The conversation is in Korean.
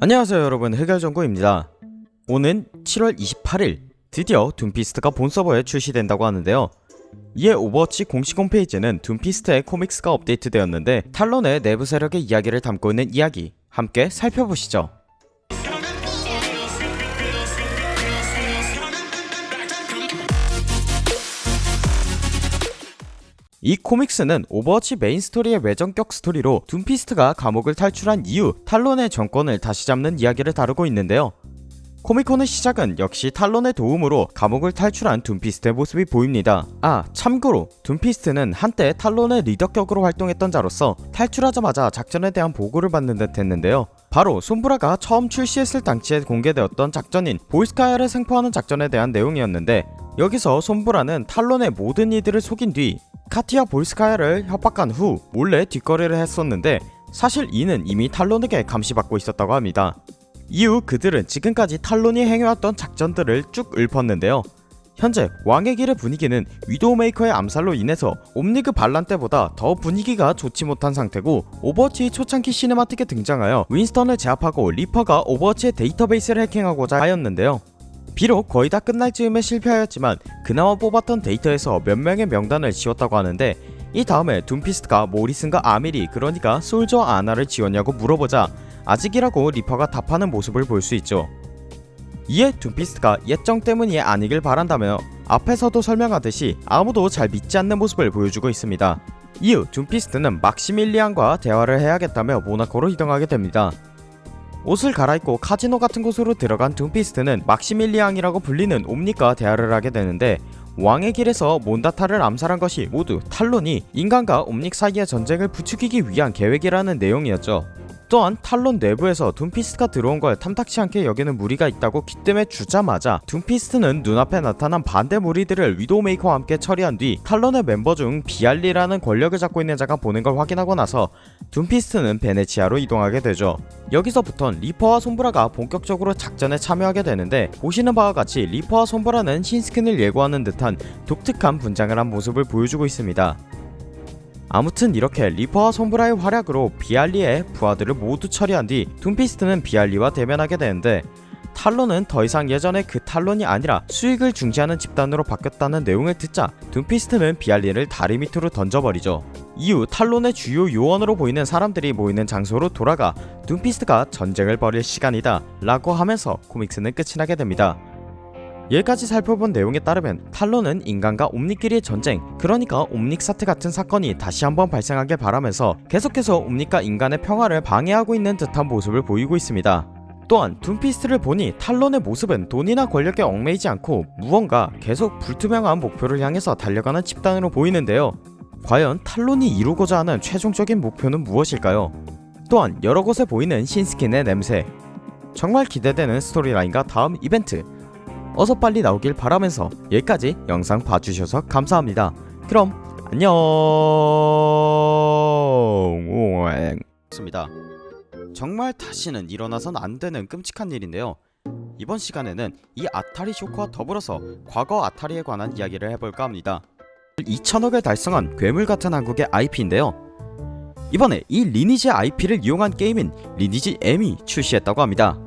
안녕하세요 여러분. 흑열정구입니다. 오는 7월 28일 드디어 둠피스트가 본 서버에 출시된다고 하는데요. 이에 오버워치 공식 홈페이지는 둠피스트의 comics가 업데이트되었는데 탈론의 내부 세력의 이야기를 담고 있는 이야기 함께 살펴보시죠 이 comics는 오버워치 메인 스토리의 외전격 스토리로 둠피스트가 감옥을 탈출한 이후 탈론의 정권을 다시 잡는 이야기를 다루고 있는데요. 코미콘의 시작은 역시 탈론의 도움으로 감옥을 탈출한 둠피스트의 모습이 보입니다. 아 참고로 둠피스트는 한때 탈론의 리더격으로 활동했던 자로서 탈출하자마자 작전에 대한 보고를 받는 듯 했는데요. 바로 솜브라가 처음 출시했을 당시에 공개되었던 작전인 보이스카야를 생포하는 작전에 대한 내용이었는데 여기서 솜브라는 탈론의 모든 이들을 속인 뒤 카티아 볼스카야를 협박한 후 몰래 뒷거래를 했었는데 사실 이는 이미 탈론에게 감시받고 있었다고 합니다. 이후 그들은 지금까지 탈론이 행해왔던 작전들을 쭉 읊었는데요. 현재 왕의 길의 분위기는 위도우메이커의 암살로 인해서 옴닉 반란 때보다 더 분위기가 좋지 못한 상태고 오버워치 초창기 cinematic에 등장하여 윈스턴을 제압하고 리퍼가 오버워치의 데이터베이스를 해킹하고자 하였는데요. 비록 거의 다 끝날 즈음에 실패하였지만 그나마 뽑았던 데이터에서 몇 명의 명단을 지웠다고 하는데 이 다음에 둠피스트가 모리슨과 아마리 그러니까 솔저와 아나를 지웠냐고 물어보자 아직이라고 리퍼가 답하는 모습을 볼 수 있죠. 이에 둠피스트가 옛정 때문이 아니길 바란다며 앞에서도 설명하듯이 아무도 잘 믿지 않는 모습을 보여주고 있습니다. 이후 둠피스트는 막시밀리안과 대화를 해야겠다며 모나코로 이동하게 됩니다. 옷을 갈아입고 카지노 같은 곳으로 들어간 둠피스트는 막시밀리앙이라고 불리는 옴닉과 대화를 하게 되는데 왕의 길에서 몬다타를 암살한 것이 모두 탈론이 인간과 옴닉 사이의 전쟁을 부추기기 위한 계획이라는 내용이었죠. 또한 탈론 내부에서 둠피스트가 들어온 걸 탐탁치 않게 여기는 무리가 있다고 귀띔해 주자마자 둠피스트는 눈앞에 나타난 반대 무리들을 위도우메이커와 함께 처리한 뒤 탈론의 멤버 중 비알리라는 권력을 잡고 있는 자가 보낸 걸 확인하고 나서 둠피스트는 베네치아로 이동하게 되죠. 여기서부턴 리퍼와 솜브라가 본격적으로 작전에 참여하게 되는데 보시는 바와 같이 리퍼와 솜브라는 신스킨을 예고하는 듯한 독특한 분장을 한 모습을 보여주고 있습니다. 아무튼 이렇게 리퍼와 솜브라의 활약으로 비알리의 부하들을 모두 처리한 뒤 둠피스트는 비알리와 대면하게 되는데 탈론은 더 이상 예전의 그 탈론이 아니라 수익을 중시하는 집단으로 바뀌었다는 내용을 듣자 둠피스트는 비알리를 다리 밑으로 던져버리죠. 이후 탈론의 주요 요원으로 보이는 사람들이 모이는 장소로 돌아가 둠피스트가 전쟁을 벌일 시간이다 라고 하면서 comics는 끝이 나게 됩니다. 여기까지 살펴본 내용에 따르면 탈론은 인간과 옴닉끼리의 전쟁 그러니까 옴닉사트 같은 사건이 다시 한번 발생하길 바라면서 계속해서 옴닉과 인간의 평화를 방해하고 있는 듯한 모습을 보이고 있습니다. 또한 둠피스트를 보니 탈론의 모습은 돈이나 권력에 얽매이지 않고 무언가 계속 불투명한 목표를 향해서 달려가는 집단으로 보이는데요. 과연 탈론이 이루고자 하는 최종적인 목표는 무엇일까요? 또한 여러 곳에 보이는 신스킨의 냄새 정말 기대되는 스토리라인과 다음 이벤트 어서 빨리 나오길 바라면서 여기까지 영상 봐주셔서 감사합니다. 그럼 안녕. 습니다. 정말 다시는 일어나선 안 되는 끔찍한 일인데요. 이번 시간에는 이 아타리 쇼크와 더불어서 과거 아타리에 관한 이야기를 해볼까 합니다. 2천억을 달성한 괴물 같은 한국의 IP인데요. 이번에 이 리니지 IP를 이용한 게임인 리니지 M이 출시했다고 합니다.